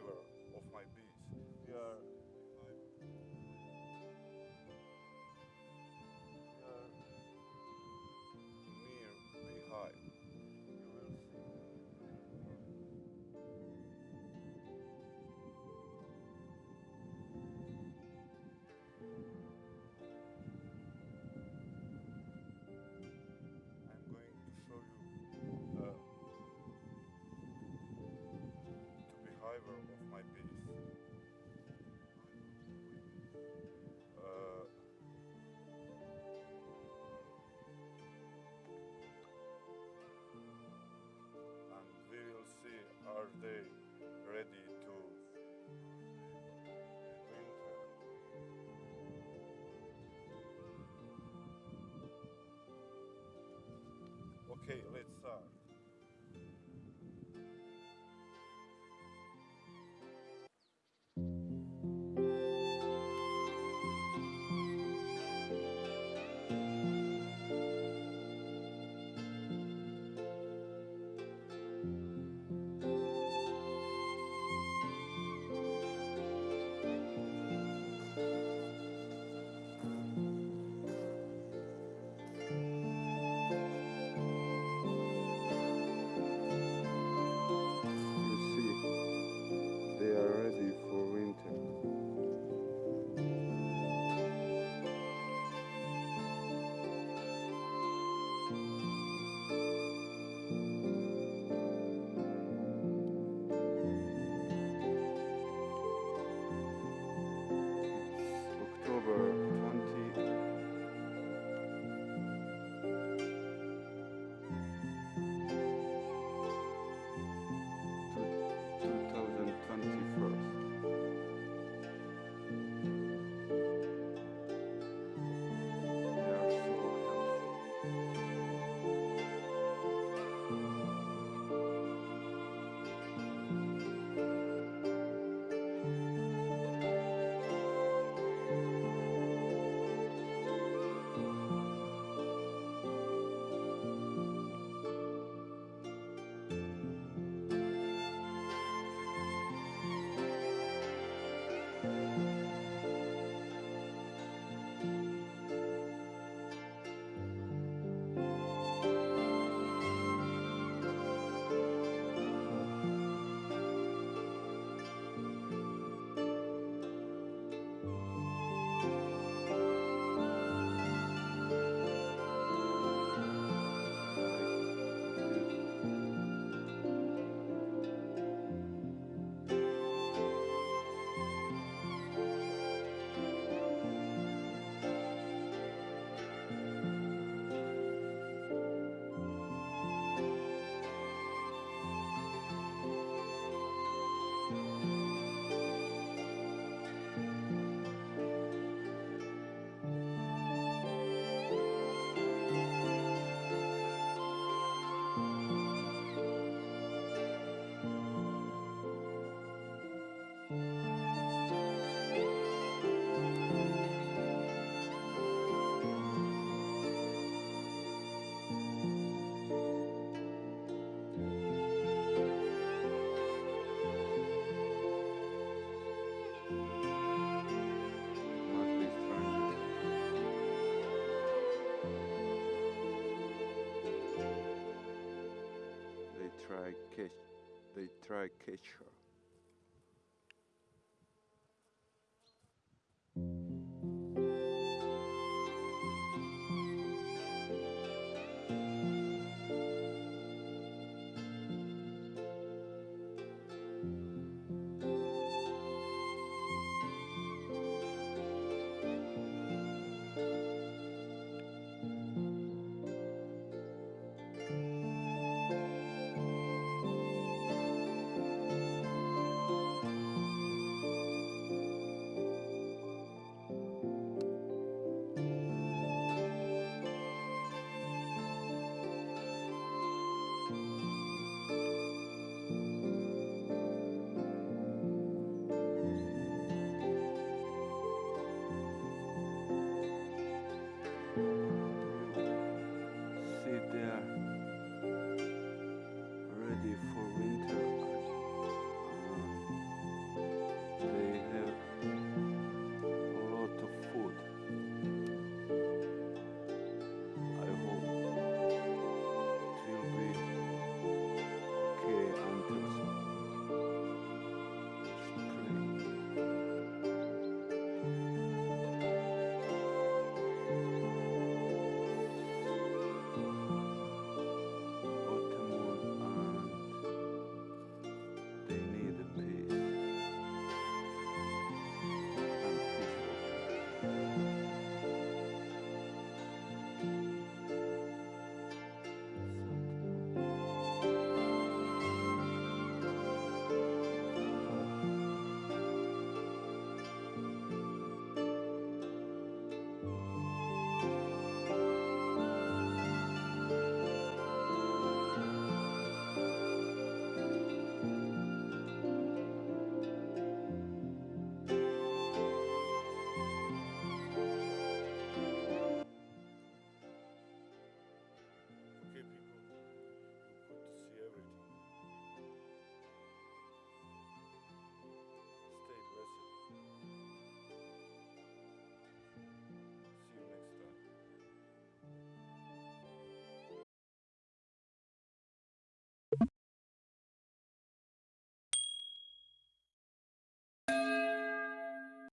driver. Okay, let's uh, try catch they try catch her.